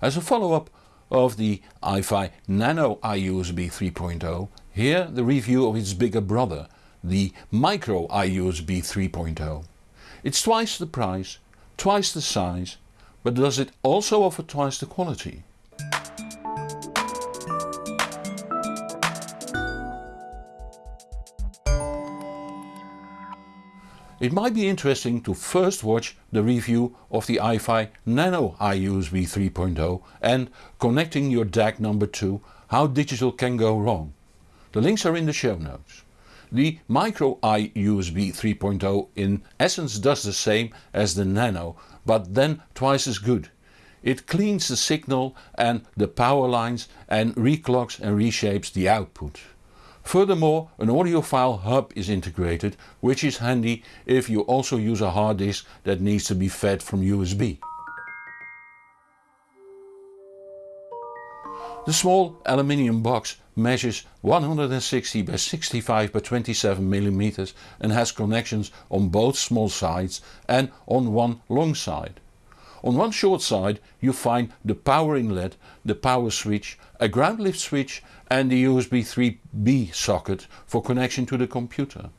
As a follow-up of the iFi Nano iUSB 3.0, here the review of its bigger brother, the Micro iUSB 3.0. It's twice the price, twice the size, but does it also offer twice the quality? It might be interesting to first watch the review of the iFi Nano iUSB 3.0 and connecting your DAC number 2 how digital can go wrong. The links are in the show notes. The Micro iUSB 3.0 in essence does the same as the Nano but then twice as good. It cleans the signal and the power lines and reclocks and reshapes the output. Furthermore an audiophile hub is integrated which is handy if you also use a hard disk that needs to be fed from USB. The small aluminium box measures 160 by 65 by 27 mm and has connections on both small sides and on one long side. On one short side you find the power inlet, the power switch, a ground lift switch and the USB 3B socket for connection to the computer.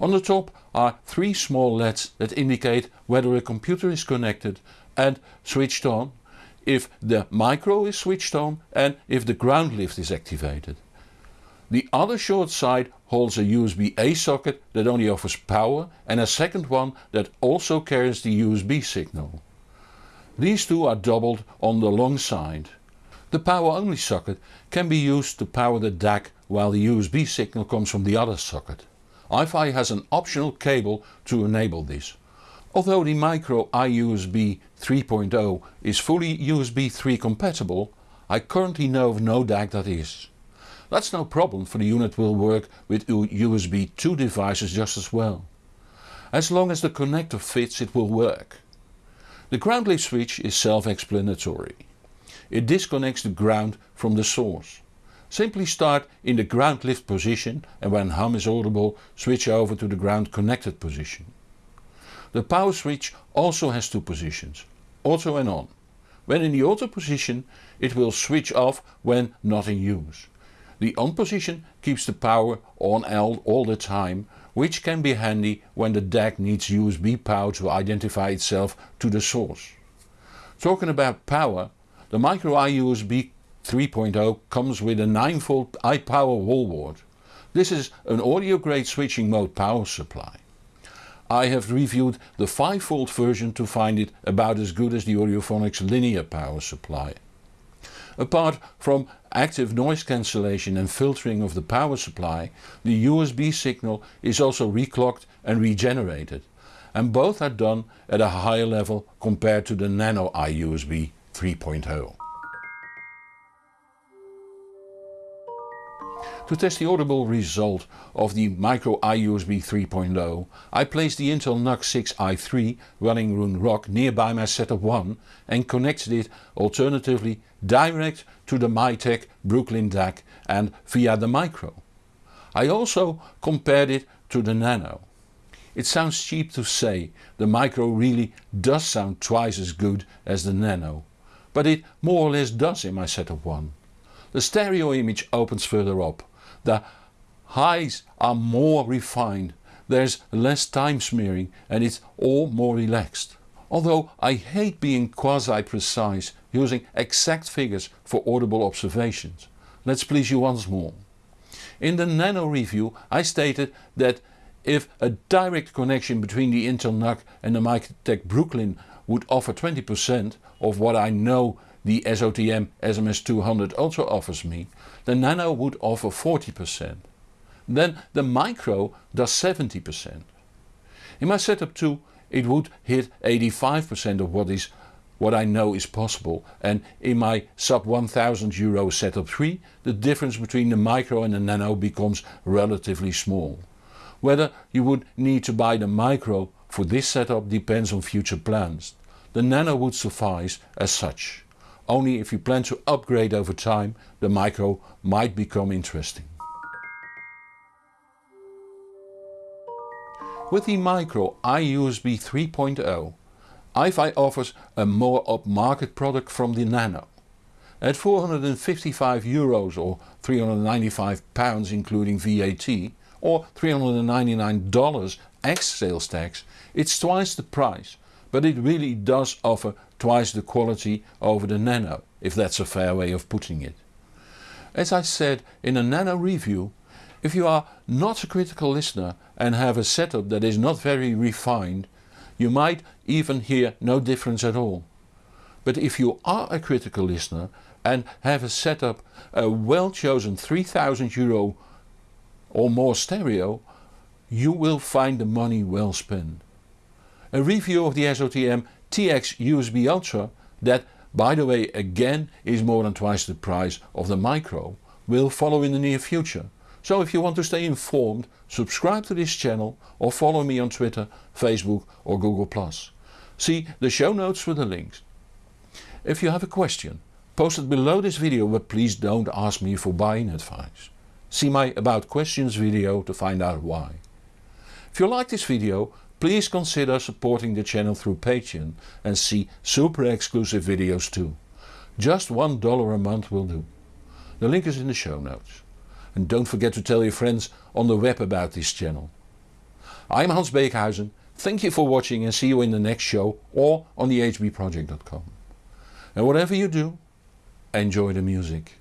On the top are three small LEDs that indicate whether a computer is connected and switched on, if the micro is switched on and if the ground lift is activated. The other short side holds a USB A socket that only offers power and a second one that also carries the USB signal. These two are doubled on the long side. The power only socket can be used to power the DAC while the USB signal comes from the other socket. iFi has an optional cable to enable this. Although the Micro iUSB 3.0 is fully USB 3 compatible, I currently know of no DAC that is. That's no problem for the unit will work with USB 2 devices just as well. As long as the connector fits it will work. The ground lift switch is self-explanatory. It disconnects the ground from the source. Simply start in the ground lift position and when hum is audible switch over to the ground connected position. The power switch also has two positions, auto and on. When in the auto position it will switch off when not in use. The on position keeps the power on all the time which can be handy when the DAC needs USB power to identify itself to the source. Talking about power, the Micro iUSB 3.0 comes with a 9V iPower wallboard. This is an audio grade switching mode power supply. I have reviewed the 5V version to find it about as good as the Audiophonics linear power supply. Apart from active noise cancellation and filtering of the power supply, the USB signal is also reclocked and regenerated and both are done at a higher level compared to the Nano iUSB 3.0. To test the audible result of the Micro iUSB 3.0 I placed the Intel NUC 6i3 running Roon Rock nearby my setup 1 and connected it alternatively direct to the Mytek Brooklyn DAC and via the Micro. I also compared it to the Nano. It sounds cheap to say, the Micro really does sound twice as good as the Nano, but it more or less does in my setup 1. The stereo image opens further up the highs are more refined, there's less time smearing and it's all more relaxed. Although I hate being quasi-precise using exact figures for audible observations. Let's please you once more. In the Nano review I stated that if a direct connection between the Intel NUC and the Mytek Brooklyn would offer 20% of what I know the SOTM SMS200 also offers me, the Nano would offer 40%. Then the Micro does 70%. In my setup 2 it would hit 85% of what is what I know is possible and in my sub 1000 euro setup 3 the difference between the Micro and the Nano becomes relatively small. Whether you would need to buy the Micro for this setup depends on future plans. The Nano would suffice as such. Only if you plan to upgrade over time the Micro might become interesting. With the Micro iUSB 3.0 iFi offers a more upmarket product from the Nano. At 455 euros or 395 pounds including VAT or $399 ex sales tax it's twice the price but it really does offer twice the quality over the Nano if that's a fair way of putting it. As I said in a Nano review, if you are not a critical listener and have a setup that is not very refined, you might even hear no difference at all. But if you are a critical listener and have a setup a well chosen 3000 euro or more stereo, you will find the money well spent. A review of the SOTM TX USB Ultra that by the way again is more than twice the price of the Micro will follow in the near future. So if you want to stay informed subscribe to this channel or follow me on Twitter, Facebook or Google+. See the show notes for the links. If you have a question post it below this video but please don't ask me for buying advice. See my about questions video to find out why. If you like this video please consider supporting the channel through Patreon and see super exclusive videos too. Just $1 a month will do. The link is in the show notes. And don't forget to tell your friends on the web about this channel. I'm Hans Beekhuizen, thank you for watching and see you in the next show or on thehbproject.com. And whatever you do, enjoy the music.